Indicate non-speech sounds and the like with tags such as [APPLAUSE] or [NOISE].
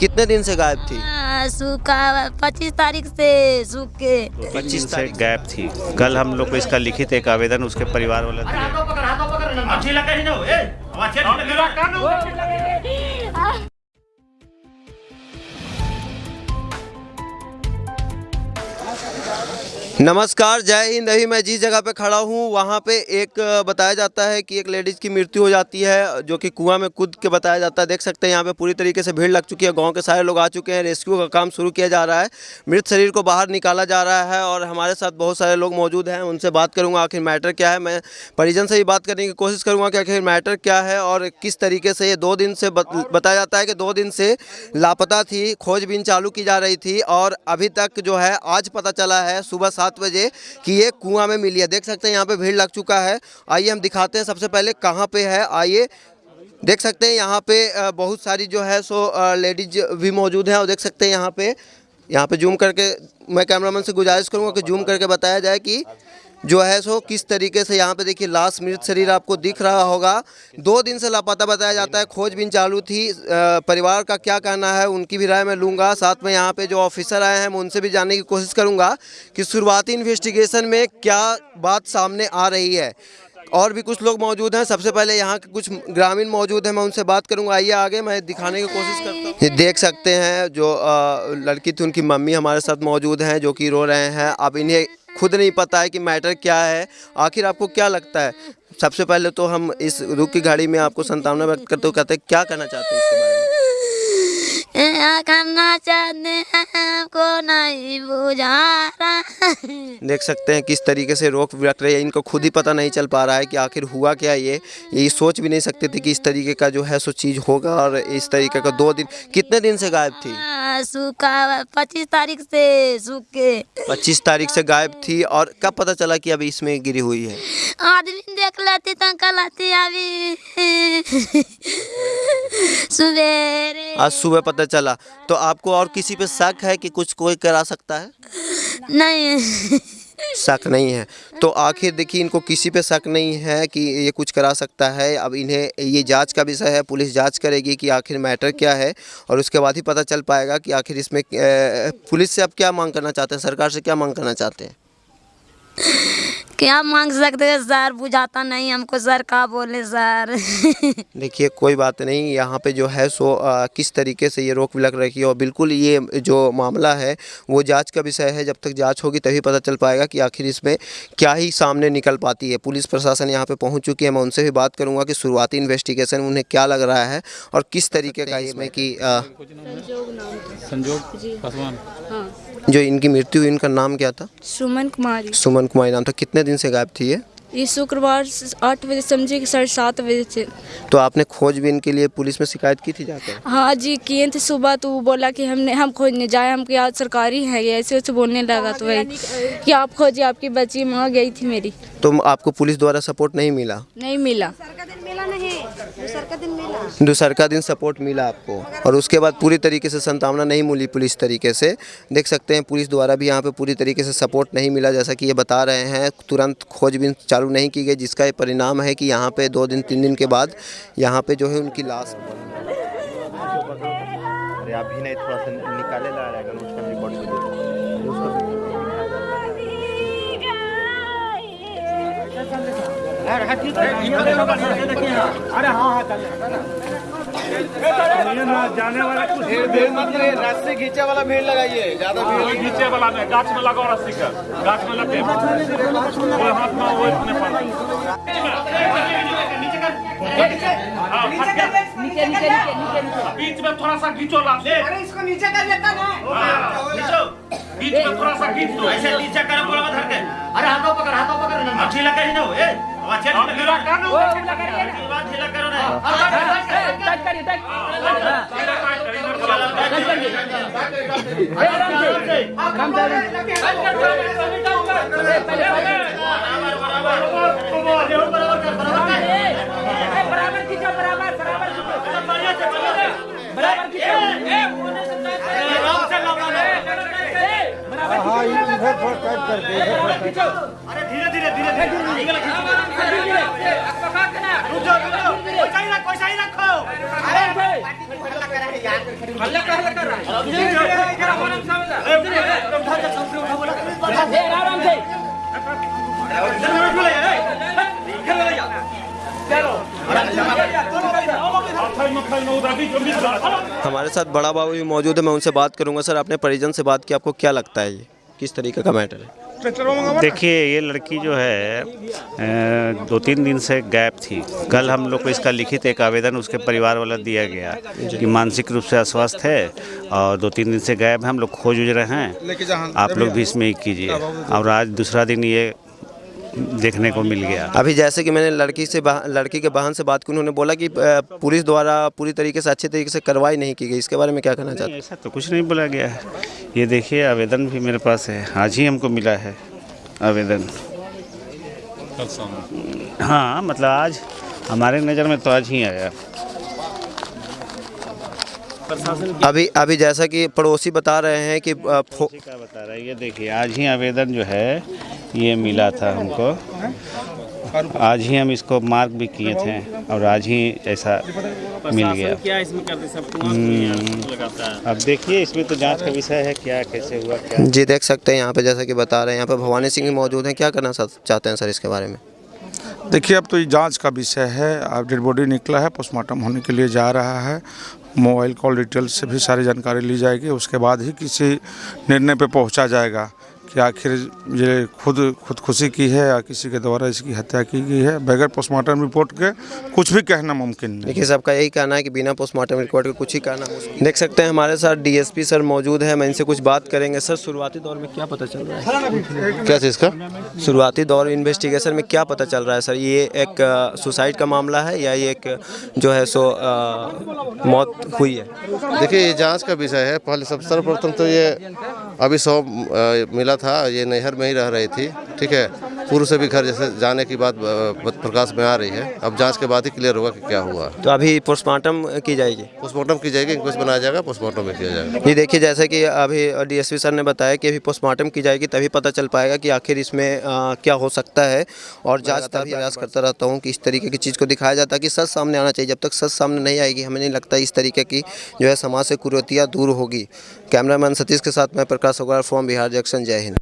कितने दिन से गायब थी हाँ, सूखा पच्चीस तारीख से सूख के पच्चीस से तारीख गायब थी कल हम लोग को इसका लिखित एक आवेदन उसके परिवार वाले नमस्कार, जय हिंद। अभी मैं जिस जगह पे खड़ा हूँ, वहाँ पे एक, बताया जाता है कि एक लेडीज़ की मृत्यु हो जाती है, जो कि कुआँ में कूद के बताया जाता है। देख सकते हैं, यहाँ पे पूरी तरीके से भीड़ लग चुकी है। गाँव के सारे लोग आ चुके हैं। रेस्क्यू का काम शुरू किया जा रहा है। मृत शरीर को बाहर निकाला जा रहा है और हमारे साथ बहुत सारे लोग मौजूद हैं। उनसे बात करूँगा, आखिर मैटर क्या है? मैं परिजन से ही बात करने की कोशिश करूँगा कि आखिर मैटर क्या है और किस तरीके से ये दो दिन से बताया जाता है कि दो दिन से लापता थी, खोजबीन चालू की जा रही थी और अभी तक जो है, आज पता चला है, सुबह सात बजे कि ये कुआँ में मिली है। देख सकते हैं, यहाँ पे भीड़ लग चुका है। आइए हम दिखाते हैं सबसे पहले कहाँ पे है। आइए देख सकते हैं, यहाँ पे बहुत सारी जो है सो लेडीज़ भी मौजूद हैं और देख सकते हैं यहाँ पे यहाँ पे जूम करके मैं कैमरामैन से गुजारिश करूँगा कि जूम करके बताया जाए कि जो है सो किस तरीके से यहाँ पे देखिए लाश मृत शरीर आपको दिख रहा होगा। दो दिन से लापता बताया जाता है खोजबीन चालू थी। परिवार का क्या कहना है उनकी भी राय मैं लूँगा। साथ में यहाँ पे जो ऑफिसर आए हैं मैं उनसे भी जानने की कोशिश करूँगा कि शुरुआती इन्वेस्टिगेशन में क्या बात सामने आ रही है। और भी कुछ लोग मौजूद हैं। सबसे पहले यहाँ के कुछ ग्रामीण मौजूद हैं, मैं उनसे बात करूँगा। आइए आगे, मैं दिखाने की कोशिश करता हूँ। ये देख सकते हैं जो लड़की थी, उनकी मम्मी हमारे साथ मौजूद हैं जो कि रो रहे हैं। अब इन्हें खुद नहीं पता है कि मैटर क्या है। आखिर आपको क्या लगता है? सबसे पहले तो हम इस रुख की घाड़ी में आपको संतावना व्यक्त करते हुए कहते हैं, क्या कहना चाहते हैं इसके बारे में? करना चाहते हैं हमको नहीं बुझा रहा। देख सकते हैं किस तरीके से रोक रख रहे हैं इनको खुद ही पता नहीं चल पा रहा है कि आखिर हुआ क्या ये। ये सोच भी नहीं सकते थे कि इस तरीके का जो है सो चीज़ होगा और इस तरीके का दो दिन कितने दिन से गायब थी? हाँ, सूखा पच्चीस तारीख से सूख। पच्चीस तारीख से गायब थी और कब पता चला कि अभी इसमें गिरी हुई है? आदमी देख लेते तो अभी। [LAUGHS] सवेरे आज सुबह पता चला। तो आपको और किसी पे शक है कि कुछ कोई करा सकता है? नहीं। शक नहीं है। तो आखिर देखिए इनको किसी पे शक नहीं है कि ये कुछ करा सकता है। अब इन्हें ये जाँच का विषय है पुलिस जाँच करेगी कि आखिर मैटर क्या है और उसके बाद ही पता चल पाएगा कि आखिर इसमें पुलिस से अब क्या मांग करना चाहते हैं? सरकार से क्या मांग करना चाहते हैं? क्या मांग सकते हैं सर बुझाता नहीं हमको सर का बोले सर? [LAUGHS] देखिए कोई बात नहीं यहाँ पे जो है सो अ, किस तरीके से ये रोक लग रही है और बिल्कुल ये जो मामला है वो जाँच का विषय है जब तक जाँच होगी तभी पता चल पाएगा कि आखिर इसमें क्या ही सामने निकल पाती है। पुलिस प्रशासन यहाँ पे पहुँच चुकी है मैं उनसे भी बात करूँगा कि शुरुआती इन्वेस्टिगेशन उन्हें क्या लग रहा है और किस तरीके का इसमें कि संजोग पासवान। हाँ। जो इनकी मृत्यु हुई इनका नाम क्या था? सुमन कुमारी। सुमन कुमारी नाम था। कितने दिन से गायब थी ये? ये शुक्रवार आठ बजे समझे कि साढ़े सात बजे से तो आपने खोज भी इनके लिए पुलिस में शिकायत की थी जाकर? हाँ जी किए थे सुबह तो वो बोला कि हमने हम खोजने जाए हम क्या सरकारी है ये ऐसे वैसे बोलने लगा तो वही कि आप खोजिए आपकी बच्ची माँ गई थी मेरी। तो आपको पुलिस द्वारा सपोर्ट नहीं मिला? नहीं मिला। दूसर का दिन सपोर्ट मिला आपको। और उसके बाद पूरी तरीके से संतावना नहीं मिली पुलिस तरीके से। देख सकते हैं पुलिस द्वारा भी यहाँ पे पूरी तरीके से सपोर्ट नहीं मिला जैसा कि ये बता रहे हैं। तुरंत खोजबीन चालू नहीं की गई जिसका ये परिणाम है कि यहाँ पे दो दिन तीन दिन के बाद यहाँ पे जो है उनकी लाश अरे अभी नहीं थोड़ा सा निकाले ला रहेगा उसका रिपोर्ट रास्ते खींचे वाला भीड़ लगाइए ज़्यादा भीड़ नीचे वाला में गाछ में लगाओ रस्सी का। गाछ में लगे वो हाथ में वो इतने पर। हाँ, फट गया। बीच में थोड़ा सा खींचो ला अरे इसको नीचे कर लेता ना। खींचो बीच में थोड़ा सा खींच दो ऐसे नीचे कर बोला धर के अरे हाथों पकड़ हाथों पकड़ ना अच्छी लगा ही ना हो ए अच्छे ढीला कर ना वो ढीला करो ना टच करिए अरे धीरे धीरे धीरे धीरे। रुक जाओ रुक जाओ। वैसा ही रखो वैसा ही रखो। हल्ला कर हल्ला कर। हमारे साथ बड़ा बाबू भी मौजूद है मैं उनसे बात करूँगा। सर अपने परिजन से बात की आपको क्या लगता है ये? किस तरीके का मैटर है? देखिए ये लड़की जो है दो तीन दिन से गैप थी। कल हम लोग को इसका लिखित एक आवेदन उसके परिवार वाला दिया गया कि मानसिक रूप से अस्वस्थ है और दो तीन दिन से गैप है हम लोग खोज उज रहे हैं आप लोग भी इसमें ही कीजिए। और आज दूसरा दिन ये देखने को मिल गया। अभी जैसे कि मैंने लड़की से लड़की के बहन से बात की उन्होंने बोला कि पुलिस द्वारा पूरी तरीके से अच्छे तरीके से कार्रवाई नहीं की गई। इसके बारे में क्या कहना चाहते हैं? ऐसा तो कुछ नहीं बोला गया। है ये देखिए आवेदन भी मेरे पास है। आज ही हमको मिला है आवेदन। हाँ मतलब आज हमारे नज़र में तो आज ही आया। अभी अभी जैसा कि पड़ोसी बता रहे हैं कि फो- क्या बता रहे है? ये देखिए आज ही आवेदन जो है ये मिला था हमको। आज ही हम इसको मार्क भी किए थे और आज ही ऐसा मिल गया। क्या इसमें करते सब हम्म, अब देखिए इसमें तो जाँच का विषय है क्या कैसे हुआ क्या? जी देख सकते हैं यहाँ पे जैसा कि बता रहे हैं यहाँ पे भवानी सिंह मौजूद हैं। क्या करना चाहते हैं सर इसके बारे में? देखिए, अब तो ये जाँच का विषय है। अब डेड बॉडी निकला है, पोस्टमार्टम होने के लिए जा रहा है। मोबाइल कॉल डिटेल से भी सारी जानकारी ली जाएगी, उसके बाद ही किसी निर्णय पे पहुँचा जाएगा। कि आखिर ये खुद खुदकुशी की है या किसी के द्वारा इसकी हत्या की गई है बगैर पोस्टमार्टम रिपोर्ट के कुछ भी कहना मुमकिन नहीं। देखिए सबका यही कहना है कि बिना पोस्टमार्टम रिपोर्ट के कुछ ही कहना मुश्किल। देख सकते हैं हमारे साथ डीएसपी सर मौजूद है मैं इनसे कुछ बात करेंगे। सर शुरुआती दौर में क्या पता चल रहा है? क्या चीज़ का? शुरुआती दौर इन्वेस्टिगेशन में क्या पता चल रहा है सर? ये एक सुसाइड का मामला है या ये एक जो है सो मौत हुई है? देखिए ये जाँच का विषय है। पहले सब सर्वप्रथम तो ये अभी सौ मिला था ये नहर में ही रह रही थी ठीक है? पूर्व से भी घर जैसे जाने की बात प्रकाश में आ रही है। अब जाँच के बाद ही क्लियर होगा कि क्या हुआ। तो अभी पोस्टमार्टम की जाएगी? पोस्टमार्टम की जाएगी इंक्वेस्ट बनाया जाएगा पोस्टमार्टम में किया जाएगा। ये देखिए जैसे कि अभी डीएसपी सर ने बताया कि अभी पोस्टमार्टम की जाएगी तभी पता चल पाएगा कि आखिर इसमें अ, क्या हो सकता है। और जाँच का भी प्रयास करता रहता हूँ कि इस तरीके की चीज़ को दिखाया जाता है कि सच सामने आना चाहिए। जब तक सच सामने नहीं आएगी हमें नहीं लगता इस तरीके की जो है समाज से कुरीतियाँ दूर होगी। कैमरामैन सतीश के साथ मैं प्रकाश अग्रवाल फ्रॉम बिहार जंक्शन जय हिंद।